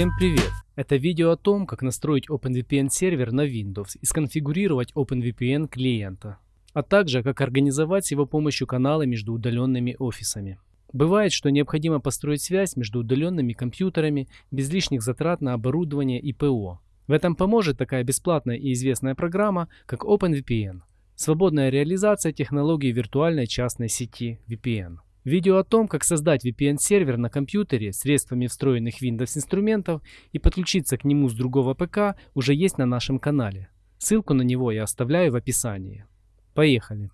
Всем привет! Это видео о том, как настроить OpenVPN сервер на Windows и сконфигурировать OpenVPN клиента, а также как организовать с его помощью каналы между удаленными офисами. Бывает, что необходимо построить связь между удаленными компьютерами без лишних затрат на оборудование и ПО. В этом поможет такая бесплатная и известная программа, как OpenVPN – свободная реализация технологии виртуальной частной сети VPN. Видео о том, как создать VPN-сервер на компьютере средствами встроенных Windows инструментов и подключиться к нему с другого ПК уже есть на нашем канале. Ссылку на него я оставляю в описании. Поехали!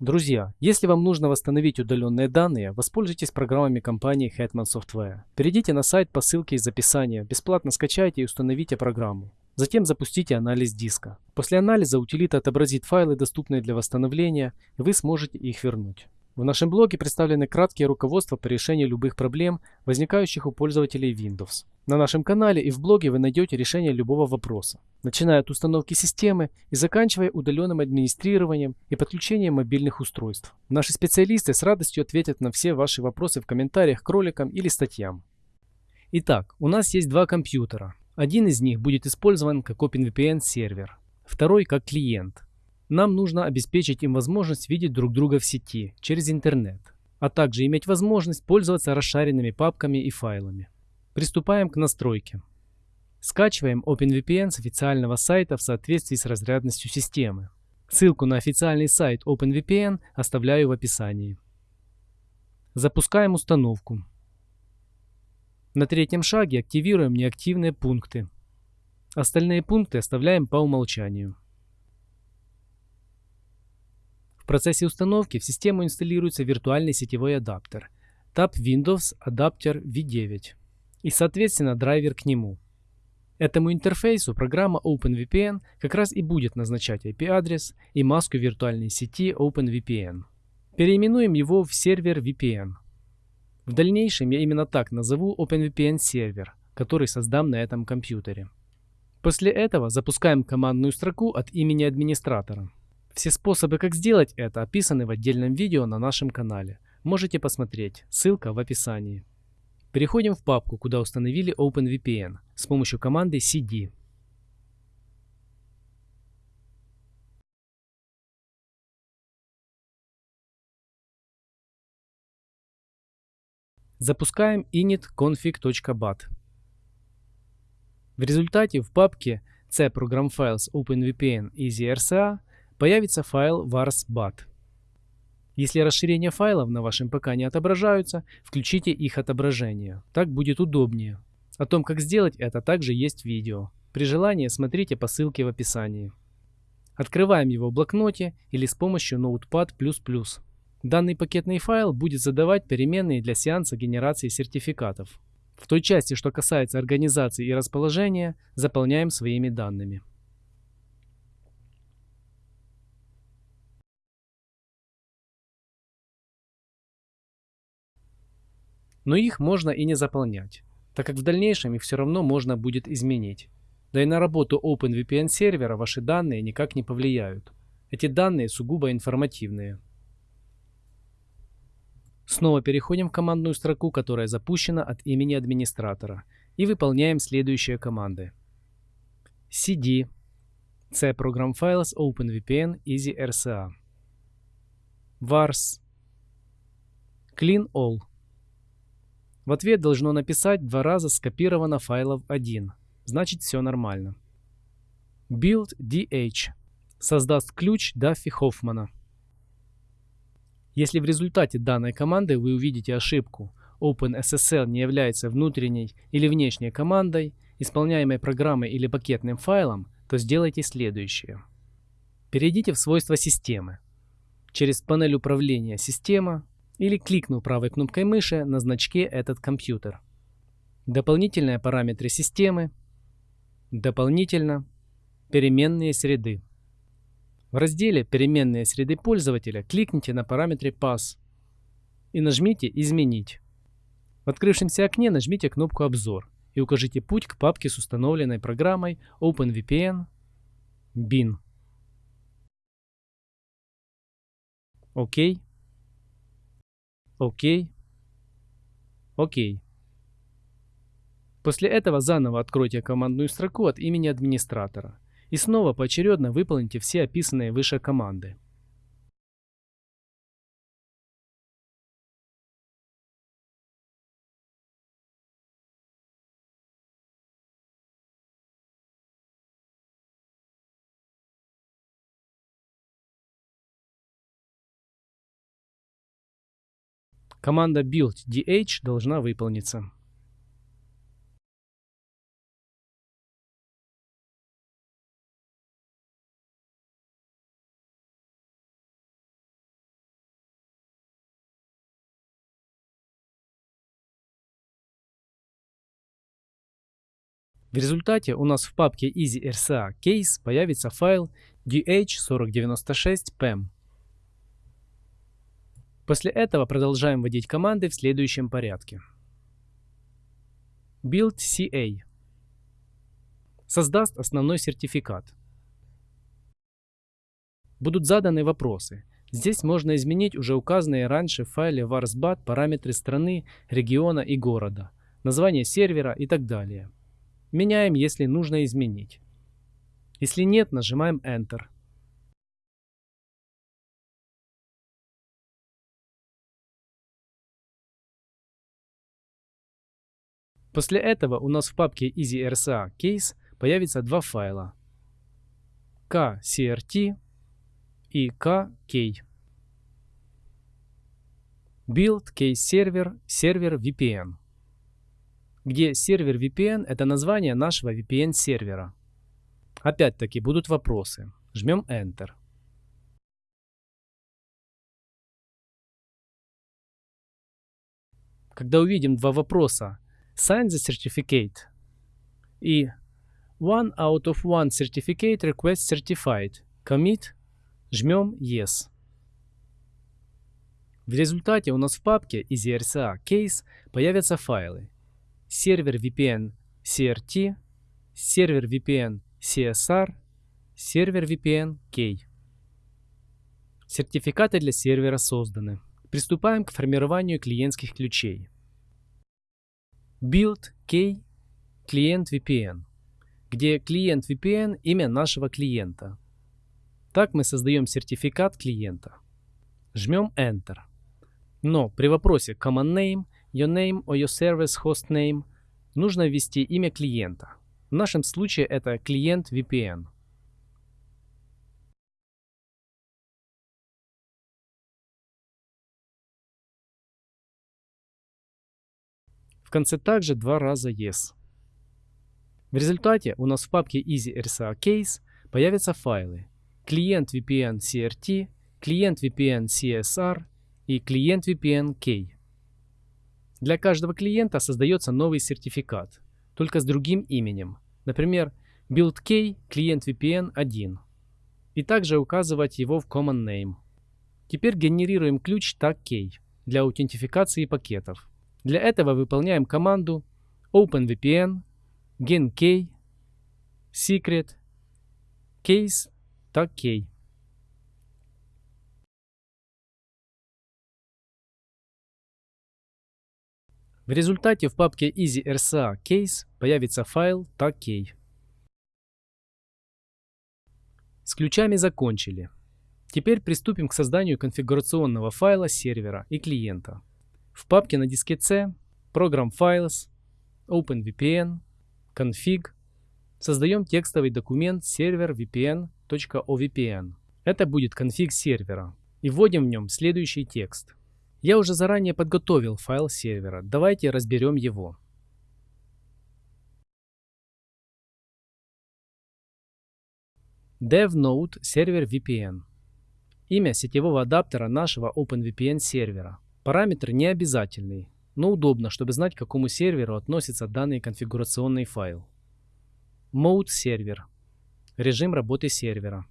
Друзья, если вам нужно восстановить удаленные данные, воспользуйтесь программами компании Hetman Software. Перейдите на сайт по ссылке из описания, бесплатно скачайте и установите программу. Затем запустите анализ диска. После анализа утилита отобразит файлы, доступные для восстановления, и вы сможете их вернуть. В нашем блоге представлены краткие руководства по решению любых проблем, возникающих у пользователей Windows. На нашем канале и в блоге вы найдете решение любого вопроса, начиная от установки системы и заканчивая удаленным администрированием и подключением мобильных устройств. Наши специалисты с радостью ответят на все ваши вопросы в комментариях к роликам или статьям. Итак, у нас есть два компьютера. Один из них будет использован как OpenVPN сервер, второй как клиент – нам нужно обеспечить им возможность видеть друг друга в сети через интернет, а также иметь возможность пользоваться расшаренными папками и файлами. Приступаем к настройке. Скачиваем OpenVPN с официального сайта в соответствии с разрядностью системы. Ссылку на официальный сайт OpenVPN оставляю в описании. Запускаем установку. На третьем шаге активируем неактивные пункты. Остальные пункты оставляем по умолчанию процессе установки в систему инсталируется виртуальный сетевой адаптер Tab Windows Adapter V9 и соответственно драйвер к нему. Этому интерфейсу программа OpenVPN как раз и будет назначать IP-адрес и маску виртуальной сети OpenVPN. Переименуем его в сервер VPN. В дальнейшем я именно так назову OpenVPN сервер, который создам на этом компьютере. После этого запускаем командную строку от имени администратора. Все способы, как сделать это, описаны в отдельном видео на нашем канале. Можете посмотреть, ссылка в описании. Переходим в папку, куда установили OpenVPN с помощью команды cd. Запускаем init.config.bat. В результате в папке C Program Files OpenVPN EasyRCA появится файл vars.bat. Если расширения файлов на вашем ПК не отображаются, включите их отображение. Так будет удобнее. О том, как сделать это, также есть видео. При желании смотрите по ссылке в описании. Открываем его в блокноте или с помощью Notepad++. Данный пакетный файл будет задавать переменные для сеанса генерации сертификатов. В той части, что касается организации и расположения, заполняем своими данными. Но их можно и не заполнять, так как в дальнейшем их все равно можно будет изменить. Да и на работу OpenVPN сервера ваши данные никак не повлияют. Эти данные сугубо информативные. Снова переходим в командную строку, которая запущена от имени администратора, и выполняем следующие команды. cd c program files OpenVPN Easy RCA vars clean all в ответ должно написать два раза скопировано файлов 1. Значит все нормально. Build DH создаст ключ Даффи Хоффмана. Если в результате данной команды вы увидите ошибку OpenSSL не является внутренней или внешней командой, исполняемой программой или пакетным файлом, то сделайте следующее. Перейдите в свойства системы. Через панель управления «Система» или кликнув правой кнопкой мыши на значке «Этот компьютер». Дополнительные параметры системы. Дополнительно. Переменные среды. В разделе «Переменные среды пользователя» кликните на параметре Pass и нажмите «Изменить». В открывшемся окне нажмите кнопку «Обзор» и укажите путь к папке с установленной программой OpenVPN bin. Окей. Окей. Окей. После этого заново откройте командную строку от имени администратора и снова поочередно выполните все описанные выше команды. Команда build dh должна выполниться. В результате у нас в папке EasyRCA Case появится файл dh4096pem. После этого продолжаем вводить команды в следующем порядке. Build CA создаст основной сертификат. Будут заданы вопросы. Здесь можно изменить уже указанные раньше в файле varsbat параметры страны, региона и города, название сервера и так далее. Меняем, если нужно изменить. Если нет, нажимаем Enter. После этого у нас в папке EasyRSA Case появится два файла kcrt и kk. Build Case Server Server VPN где сервер VPN это название нашего VPN сервера. Опять-таки будут вопросы. Жмем Enter. Когда увидим два вопроса Sign the certificate и One out of one certificate request certified commit жмем Yes. В результате у нас в папке EasyRCA Case появятся файлы сервер VPN CRT, сервер VPN CSR, сервер VPN K. Сертификаты для сервера созданы. Приступаем к формированию клиентских ключей. Build K клиент VPN, где клиент VPN имя нашего клиента. Так мы создаем сертификат клиента. Жмем Enter. Но при вопросе Command Name – your name or your service host name, нужно ввести имя клиента. В нашем случае это клиент VPN. В конце также два раза yes. В результате у нас в папке EasyRSA Case появятся файлы клиент VPN CRT, клиент VPN CSR и клиент VPN K. Для каждого клиента создается новый сертификат, только с другим именем. Например, BuildK клиент VPN 1. И также указывать его в Common Name. Теперь генерируем ключ tag для аутентификации пакетов. Для этого выполняем команду OpenVPN GenK secret case tag В результате в папке EasyRSA Case появится файл tag С ключами закончили. Теперь приступим к созданию конфигурационного файла сервера и клиента. В папке на диске C Program Files, OpenVPN, Config создаем текстовый документ сервер vpn.ovpn. Это будет конфиг сервера. И вводим в нем следующий текст. Я уже заранее подготовил файл сервера. Давайте разберем его. DevNode сервер VPN. Имя сетевого адаптера нашего OpenVPN сервера. Параметр не обязательный, но удобно, чтобы знать, к какому серверу относится данный конфигурационный файл. Mode сервер. Режим работы сервера.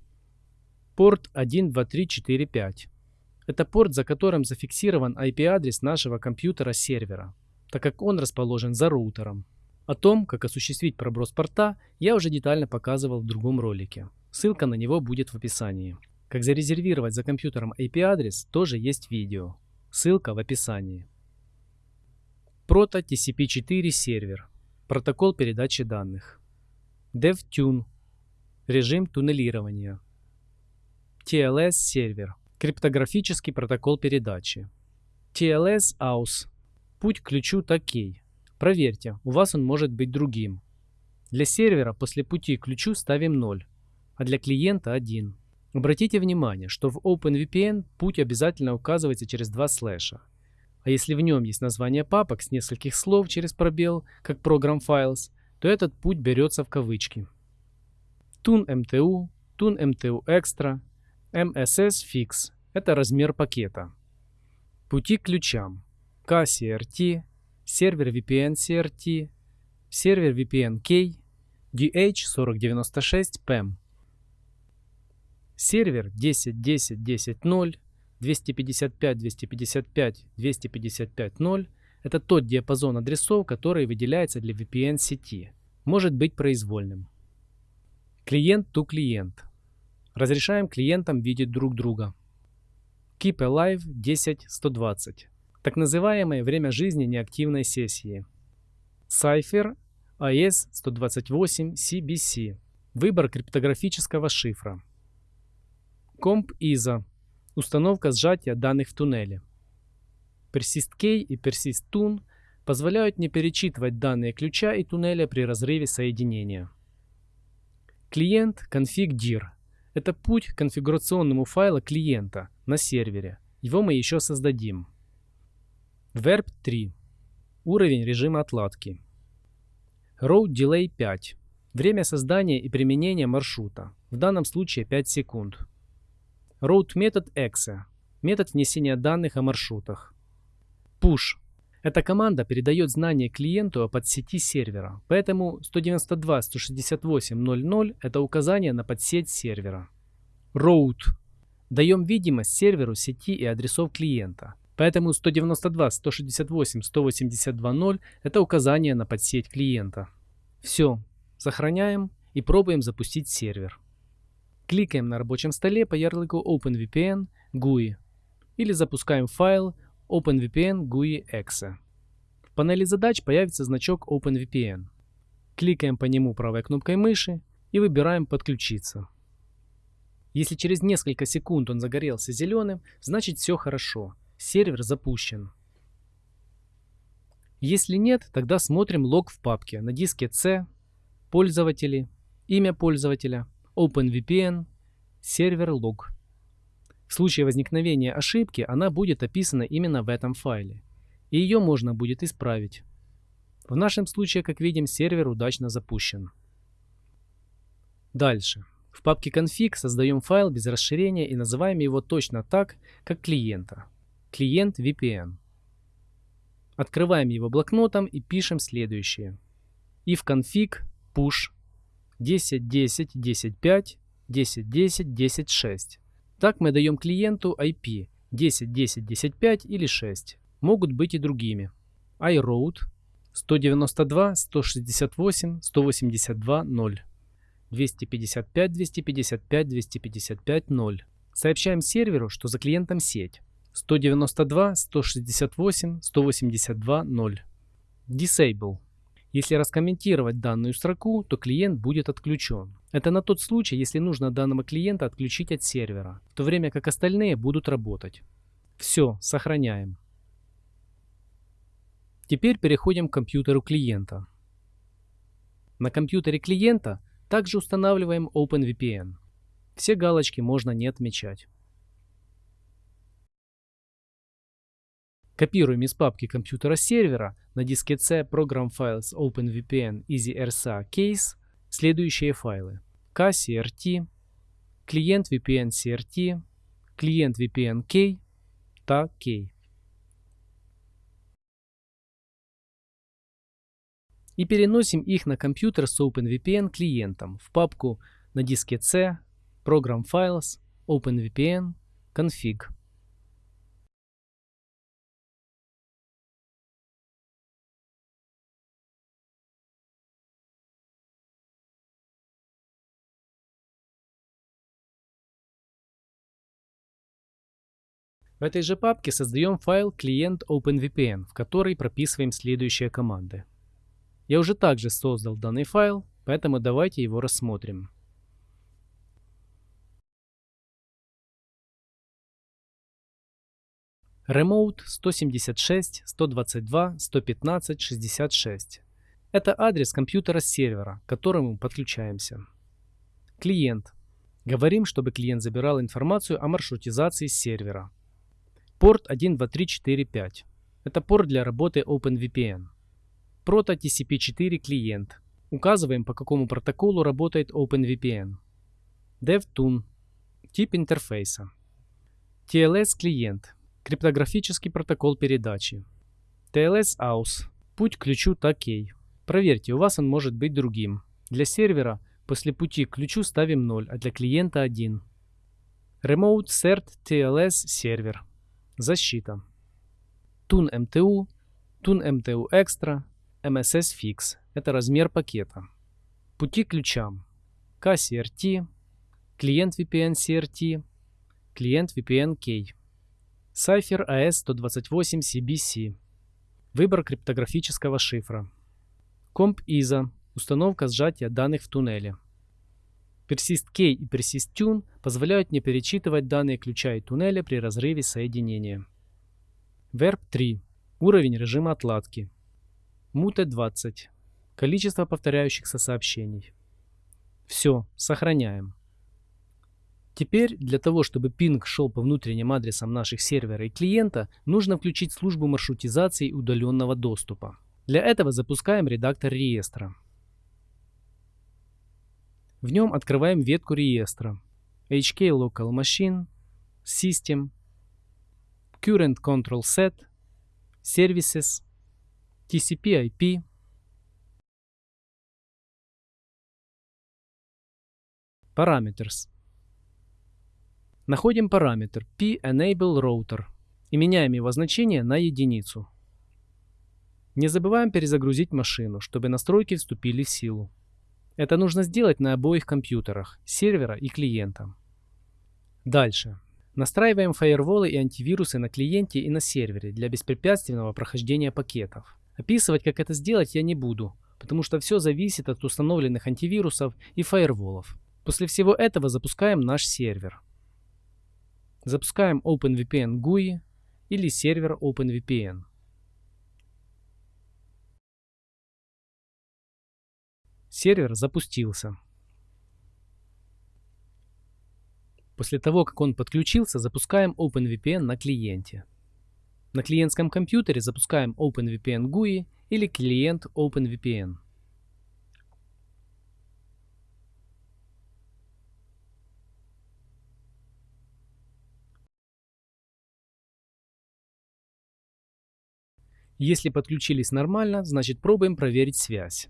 Порт 12345. Это порт, за которым зафиксирован IP-адрес нашего компьютера-сервера, так как он расположен за роутером. О том, как осуществить проброс порта, я уже детально показывал в другом ролике. Ссылка на него будет в описании. Как зарезервировать за компьютером IP-адрес, тоже есть видео. Ссылка в описании. Proto TCP4 сервер. Протокол передачи данных. DevTune. Режим туннелирования. TLS сервер. Криптографический протокол передачи. TLS AUS. Путь к ключу такой. Проверьте, у вас он может быть другим. Для сервера после пути к ключу ставим 0, а для клиента 1. Обратите внимание, что в OpenVPN путь обязательно указывается через два слэша. А если в нем есть название папок с нескольких слов через пробел, как Program Files, то этот путь берется в кавычки. TUN-MTU, TUN-MTU Extra, MSS Fix – это размер пакета. Пути к ключам. KCRT, сервер VPN CRT, сервер VPN K, DH4096 PEM. Сервер 10.10.10.0, 255.255.255.0 – это тот диапазон адресов, который выделяется для VPN-сети. Может быть произвольным. Клиент to клиент. Разрешаем клиентам видеть друг друга. Keep Alive 10.120. Так называемое время жизни неактивной сессии. Cypher AS128 CBC. Выбор криптографического шифра. Comp ISO. Установка сжатия данных в туннеле. PersistK и PersistTune позволяют не перечитывать данные ключа и туннеля при разрыве соединения. Клиент config.dir – это путь к конфигурационному файлу клиента на сервере. Его мы еще создадим. Verb 3. Уровень режима отладки. Road Delay 5. Время создания и применения маршрута. В данном случае 5 секунд. Road метод exe. Метод внесения данных о маршрутах. Push. Эта команда передает знания клиенту о подсети сервера, поэтому 192.168.0.0 это указание на подсеть сервера. Route. Даем видимость серверу сети и адресов клиента, поэтому 192.168.182.0 это указание на подсеть клиента. Все, сохраняем и пробуем запустить сервер. Кликаем на рабочем столе по ярлыку OpenVPN GUI или запускаем файл OpenVPN GUI exe. В панели задач появится значок OpenVPN. Кликаем по нему правой кнопкой мыши и выбираем «Подключиться». Если через несколько секунд он загорелся зеленым, значит все хорошо, сервер запущен. Если нет, тогда смотрим лог в папке на диске C, пользователи, имя пользователя, OpenVPN, сервер лог. В случае возникновения ошибки она будет описана именно в этом файле, и ее можно будет исправить. В нашем случае, как видим, сервер удачно запущен. Дальше. В папке config создаем файл без расширения и называем его точно так, как клиента. Клиент VPN. Открываем его блокнотом и пишем следующее. if config push 10.10, 10.5, 10.10, 10.6. Так мы даем клиенту IP 10.10, 10.5 или 6. Могут быть и другими. iRoute 192, 168, 182, 0. 255, 255, 255, 0. Сообщаем серверу, что за клиентом сеть. 192, 168, 182, 0. Disable если раскомментировать данную строку, то клиент будет отключен. Это на тот случай, если нужно данного клиента отключить от сервера, в то время как остальные будут работать. Все, сохраняем. Теперь переходим к компьютеру клиента. На компьютере клиента также устанавливаем OpenVPN. Все галочки можно не отмечать. Копируем из папки компьютера сервера на диске C Program Files OpenVPN EasyRSA Case следующие файлы. KCRT, клиент VPN CRT, клиент VPN K, та K. И переносим их на компьютер с OpenVPN клиентом в папку на диске C Program Files OpenVPN Config. В этой же папке создаем файл клиент OpenVPN, в который прописываем следующие команды. Я уже также создал данный файл, поэтому давайте его рассмотрим. Remote 176 122 115 66. Это адрес компьютера сервера, к которому подключаемся. Клиент. Говорим, чтобы клиент забирал информацию о маршрутизации сервера. Порт 12345. Это порт для работы OpenVPN. Proto TCP4 клиент. Указываем, по какому протоколу работает OpenVPN. DevToon. Тип интерфейса. TLS клиент. Криптографический протокол передачи. TLS AUS. Путь к ключу такей. Проверьте, у вас он может быть другим. Для сервера после пути к ключу ставим 0, а для клиента 1. Remote CERT TLS сервер. Защита. Tun MTU, Tun MTU Extra, MSS Fix. Это размер пакета. Пути к ключам. KCRT, клиент VPN CRT, клиент VPN K. Cypher AS128 CBC. Выбор криптографического шифра. Comp ISO. Установка сжатия данных в туннеле. Persist K и Persist Tune позволяют не перечитывать данные ключа и туннеля при разрыве соединения. Verb 3. Уровень режима отладки. Mute 20. Количество повторяющихся сообщений. Все, сохраняем. Теперь для того, чтобы пинг шел по внутренним адресам наших сервера и клиента, нужно включить службу маршрутизации удаленного доступа. Для этого запускаем редактор реестра. В нем открываем ветку реестра HK Local Machine, System, Current Control Set, Services, TCP IP, Parameters. Находим параметр p-enable-router и меняем его значение на единицу. Не забываем перезагрузить машину, чтобы настройки вступили в силу. Это нужно сделать на обоих компьютерах, сервера и клиента. Дальше. Настраиваем фаерволы и антивирусы на клиенте и на сервере для беспрепятственного прохождения пакетов. Описывать, как это сделать, я не буду, потому что все зависит от установленных антивирусов и фаерволов. После всего этого запускаем наш сервер. Запускаем OpenVPN GUI или сервер OpenVPN. Сервер запустился. После того, как он подключился, запускаем OpenVPN на клиенте. На клиентском компьютере запускаем OpenVPN GUI или клиент OpenVPN. Если подключились нормально, значит пробуем проверить связь.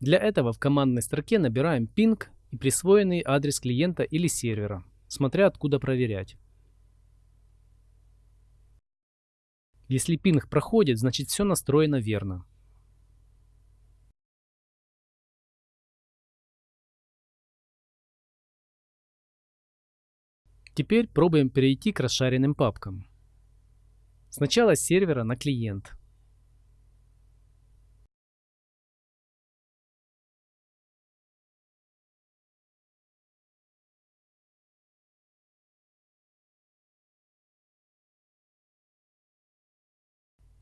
Для этого в командной строке набираем ping и присвоенный адрес клиента или сервера, смотря откуда проверять. Если пинг проходит, значит все настроено верно. Теперь пробуем перейти к расшаренным папкам. Сначала с сервера на клиент.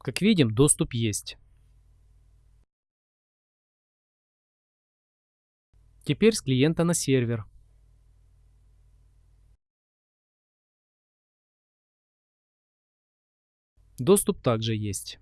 Как видим, доступ есть. Теперь с клиента на сервер. Доступ также есть.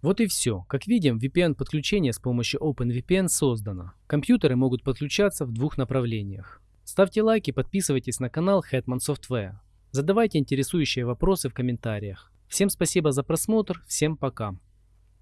Вот и все. Как видим, VPN-подключение с помощью OpenVPN создано. Компьютеры могут подключаться в двух направлениях. Ставьте лайки, подписывайтесь на канал Hetman Software. Задавайте интересующие вопросы в комментариях. Всем спасибо за просмотр, всем пока.